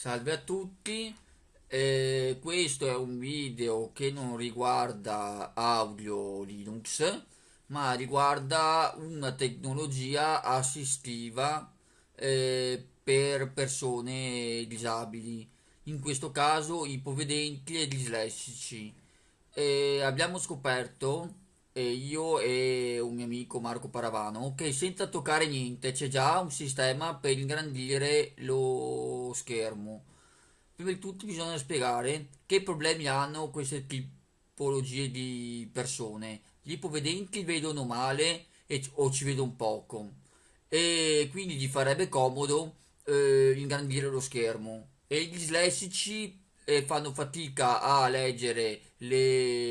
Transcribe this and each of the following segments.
Salve a tutti, eh, questo è un video che non riguarda audio Linux, ma riguarda una tecnologia assistiva eh, per persone disabili, in questo caso ipovedenti e dislessici. Eh, abbiamo scoperto, io e un mio amico Marco Paravano, che senza toccare niente c'è già un sistema per ingrandire lo schermo. Prima di tutto bisogna spiegare che problemi hanno queste tipologie di persone. Gli ipovedenti vedono male e- o ci vedono poco e quindi gli farebbe comodo eh, ingrandire lo schermo. E gli dislessici eh, fanno fatica a leggere le,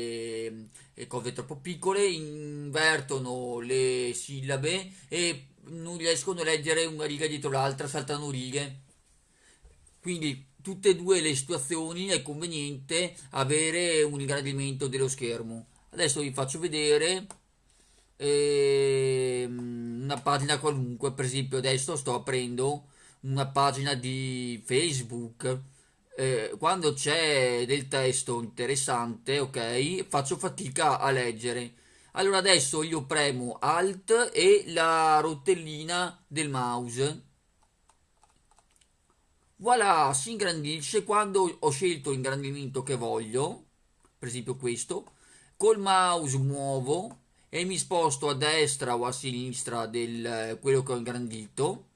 le cose troppo piccole, invertono le sillabe e non riescono a leggere una riga dietro l'altra, saltano righe. Quindi tutte e due le situazioni è conveniente avere un ingrandimento dello schermo. Adesso vi faccio vedere ehm, una pagina qualunque, per esempio adesso sto aprendo una pagina di Facebook. Eh, quando c'è del testo interessante, ok, faccio fatica a leggere. Allora adesso io premo Alt e la rotellina del mouse Voilà, si ingrandisce quando ho scelto l'ingrandimento che voglio, per esempio questo, col mouse muovo e mi sposto a destra o a sinistra del quello che ho ingrandito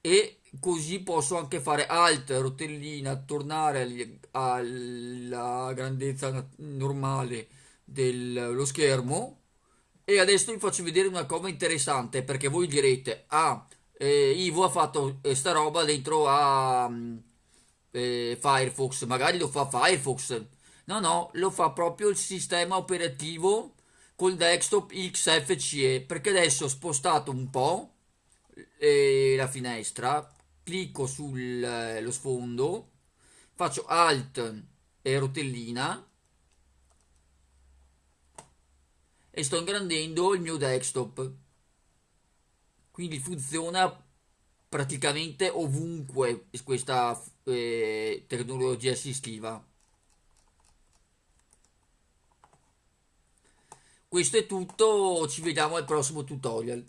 e così posso anche fare alt, rotellina, tornare alla grandezza normale dello schermo e adesso vi faccio vedere una cosa interessante perché voi direte ah eh, Ivo ha fatto eh, sta roba dentro a mm, eh, Firefox, magari lo fa Firefox. No, no, lo fa proprio il sistema operativo col desktop XFCE, perché adesso ho spostato un po' eh, la finestra, clicco sullo eh, sfondo, faccio Alt e rotellina e sto ingrandendo il mio desktop quindi funziona praticamente ovunque questa eh, tecnologia assistiva. Questo è tutto, ci vediamo al prossimo tutorial.